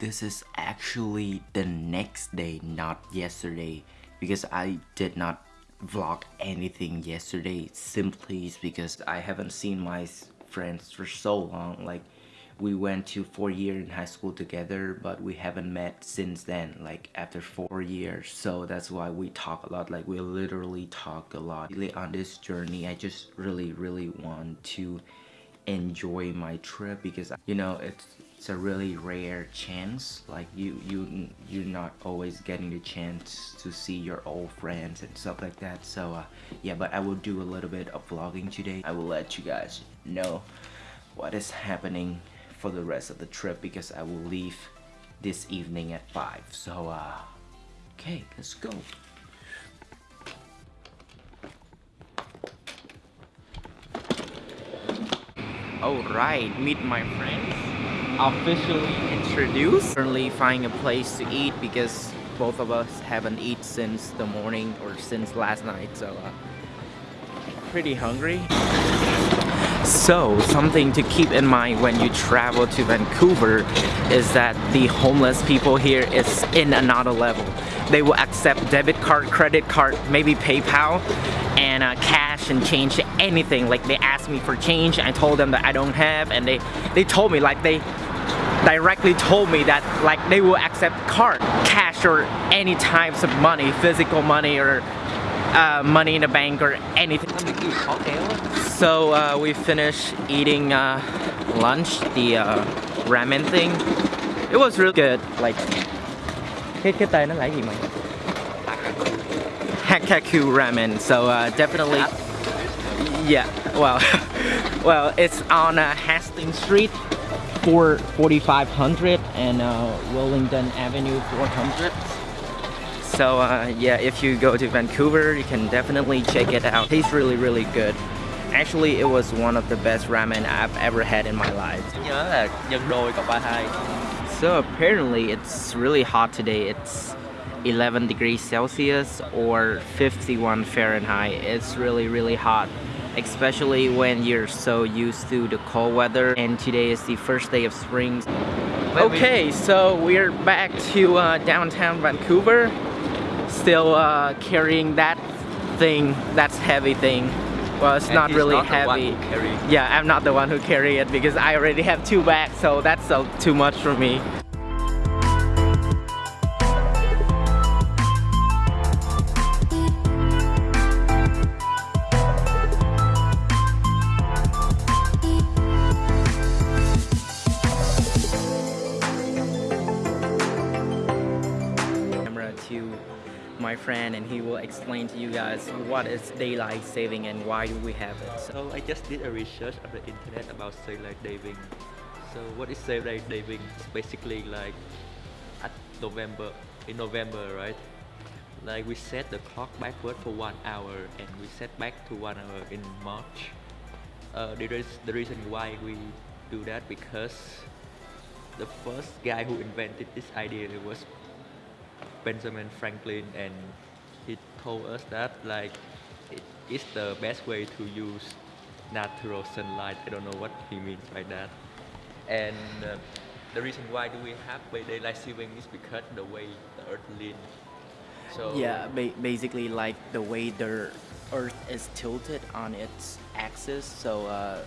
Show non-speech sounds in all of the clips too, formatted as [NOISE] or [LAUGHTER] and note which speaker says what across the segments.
Speaker 1: this is actually the next day, not yesterday, because I did not vlog anything yesterday simply because I haven't seen my friends for so long. Like we went to four years in high school together but we haven't met since then like after four years so that's why we talk a lot like we literally talk a lot on this journey i just really really want to enjoy my trip because you know it's it's a really rare chance like you you you're not always getting the chance to see your old friends and stuff like that. So uh, yeah but i will do a little bit of vlogging today. I will let you guys know what is happening for the rest of the trip because I will leave this evening at 5 so uh okay let's go. Alright, meet my friends officially introduced currently finding a place to eat because both of us haven't eaten since the morning or since last night so uh, pretty hungry so, something to keep in mind when you travel to Vancouver is that the homeless people here is in another level. They will accept debit card, credit card, maybe PayPal, and uh, cash and change anything. Like they asked me for change, I told them that I don't have, and they they told me like they directly told me that like they will accept card, cash, or any types of money, physical money or uh, money in the bank or anything. So uh, we finished eating uh, lunch, the uh, ramen thing. It was really good. Like cái cái tên nó là gì mày? Hakkaku ramen. So uh, definitely, yeah. Well, [LAUGHS] well, it's on uh, Hastings Street, 4 4500 and uh, Willingdon Avenue 400. So uh, yeah, if you go to Vancouver, you can definitely check it out. Tastes really, really good. Actually, it was one of the best ramen I've ever had in my life. So apparently, it's really hot today. It's 11 degrees Celsius or 51 Fahrenheit. It's really, really hot especially when you're so used to the cold weather and today is the first day of spring. Okay, so we're back to uh, downtown Vancouver still uh, carrying that thing, that's heavy thing. Well, it's and not really not heavy. Yeah, I'm not the one who carry it because I already have two bags, so that's uh, too much for me. My friend and he will explain to you guys what is daylight saving and why do we have it.
Speaker 2: So, I just did a research on the internet about daylight saving. So what is daylight saving? It's basically like at November, in November, right? Like we set the clock backward for one hour and we set back to one hour in March. Uh, there is the reason why we do that because the first guy who invented this idea was Benjamin Franklin and he told us that like it is the best way to use natural sunlight. I don't know what he means by that. And uh, the reason why do we have daylight saving is because the way the earth leans.
Speaker 1: So yeah, ba basically like the way the earth is tilted on its axis. So uh,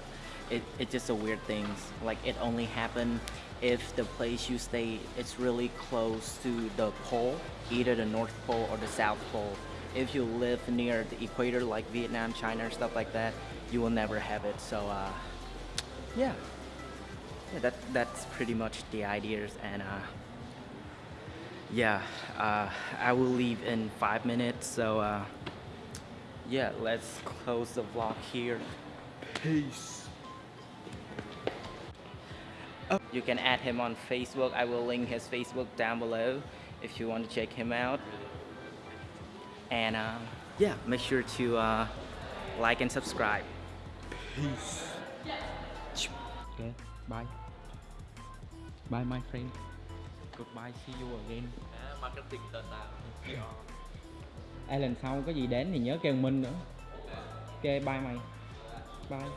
Speaker 1: it, it's just a weird thing. Like it only happened if the place you stay is really close to the pole, either the North Pole or the South Pole. If you live near the equator like Vietnam, China, or stuff like that, you will never have it. So uh, yeah, yeah, that that's pretty much the ideas and uh, yeah, uh, I will leave in five minutes. So uh, yeah, let's close the vlog here. Peace. Oh. You can add him on Facebook. I will link his Facebook down below if you want to check him out. And uh, yeah, make sure to uh, like and subscribe. Peace.
Speaker 3: Okay, bye. Bye my friend. Goodbye, see you again.
Speaker 2: marketing tờ
Speaker 3: Ai lần sau có gì đến thì nhớ kêu Minh nữa. Ok, bye mày. Bye.